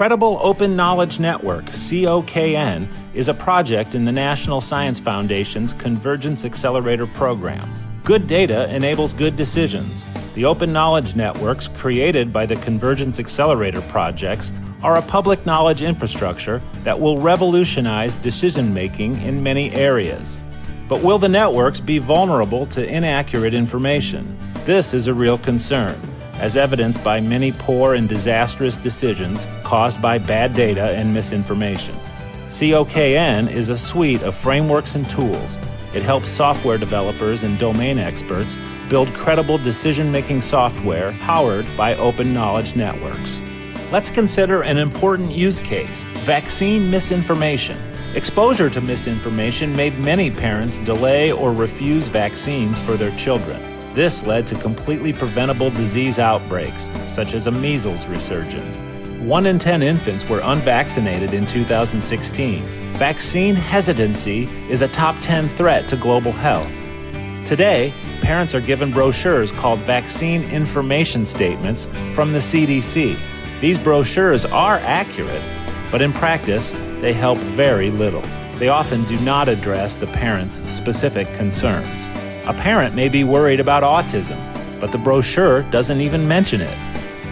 Credible Open Knowledge Network, COKN, is a project in the National Science Foundation's Convergence Accelerator program. Good data enables good decisions. The open knowledge networks created by the Convergence Accelerator projects are a public knowledge infrastructure that will revolutionize decision making in many areas. But will the networks be vulnerable to inaccurate information? This is a real concern as evidenced by many poor and disastrous decisions caused by bad data and misinformation. COKN is a suite of frameworks and tools. It helps software developers and domain experts build credible decision making software powered by open knowledge networks. Let's consider an important use case vaccine misinformation. Exposure to misinformation made many parents delay or refuse vaccines for their children. This led to completely preventable disease outbreaks, such as a measles resurgence. One in 10 infants were unvaccinated in 2016. Vaccine hesitancy is a top 10 threat to global health. Today, parents are given brochures called vaccine information statements from the CDC. These brochures are accurate, but in practice, they help very little. They often do not address the parent's specific concerns. A parent may be worried about autism, but the brochure doesn't even mention it.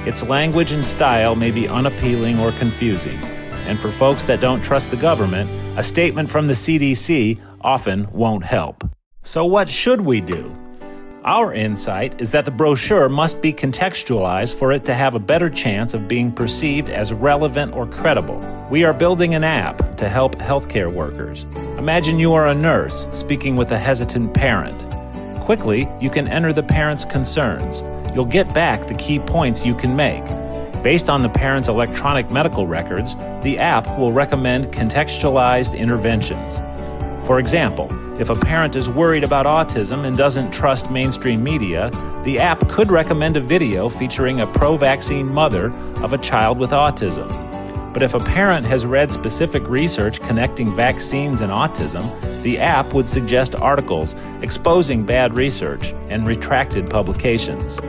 Its language and style may be unappealing or confusing. And for folks that don't trust the government, a statement from the CDC often won't help. So, what should we do? Our insight is that the brochure must be contextualized for it to have a better chance of being perceived as relevant or credible. We are building an app to help healthcare workers. Imagine you are a nurse speaking with a hesitant parent. Quickly, you can enter the parent's concerns. You'll get back the key points you can make. Based on the parent's electronic medical records, the app will recommend contextualized interventions. For example, if a parent is worried about autism and doesn't trust mainstream media, the app could recommend a video featuring a pro vaccine mother of a child with autism. But if a parent has read specific research connecting vaccines and autism, the app would suggest articles exposing bad research and retracted publications.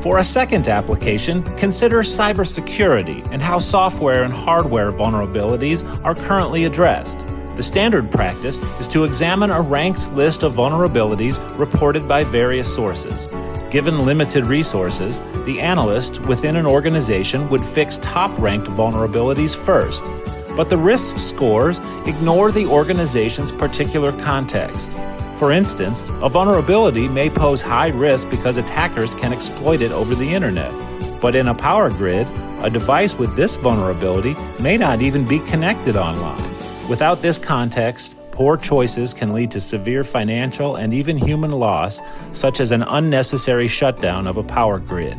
For a second application, consider cybersecurity and how software and hardware vulnerabilities are currently addressed. The standard practice is to examine a ranked list of vulnerabilities reported by various sources. Given limited resources, the analyst within an organization would fix top ranked vulnerabilities first. But the risk scores ignore the organization's particular context. For instance, a vulnerability may pose high risk because attackers can exploit it over the internet. But in a power grid, a device with this vulnerability may not even be connected online. Without this context, Poor choices can lead to severe financial and even human loss, such as an unnecessary shutdown of a power grid.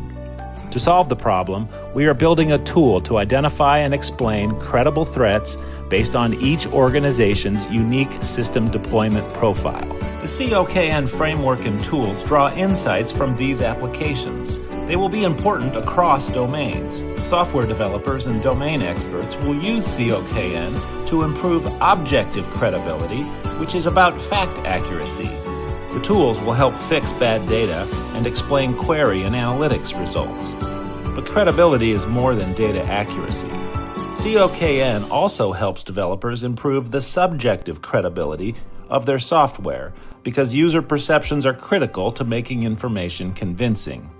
To solve the problem, we are building a tool to identify and explain credible threats based on each organization's unique system deployment profile. The COKN framework and tools draw insights from these applications. They will be important across domains. Software developers and domain experts will use COKN to improve objective credibility, which is about fact accuracy. The tools will help fix bad data and explain query and analytics results. But credibility is more than data accuracy. COKN also helps developers improve the subjective credibility of their software because user perceptions are critical to making information convincing.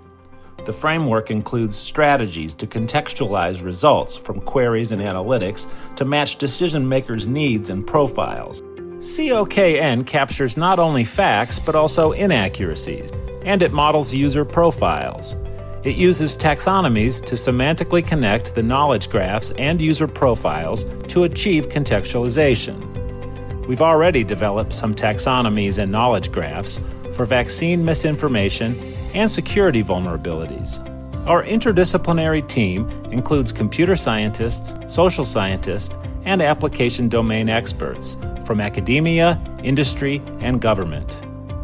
The framework includes strategies to contextualize results from queries and analytics to match decision makers' needs and profiles. COKN captures not only facts but also inaccuracies, and it models user profiles. It uses taxonomies to semantically connect the knowledge graphs and user profiles to achieve contextualization. We've already developed some taxonomies and knowledge graphs for vaccine misinformation and security vulnerabilities. Our interdisciplinary team includes computer scientists, social scientists, and application domain experts from academia, industry, and government.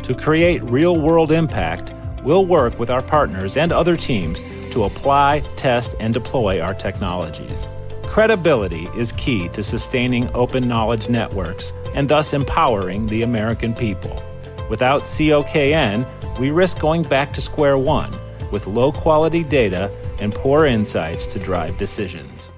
To create real world impact, we'll work with our partners and other teams to apply, test, and deploy our technologies. Credibility is key to sustaining open knowledge networks and thus empowering the American people. Without COKN, we risk going back to square one with low quality data and poor insights to drive decisions.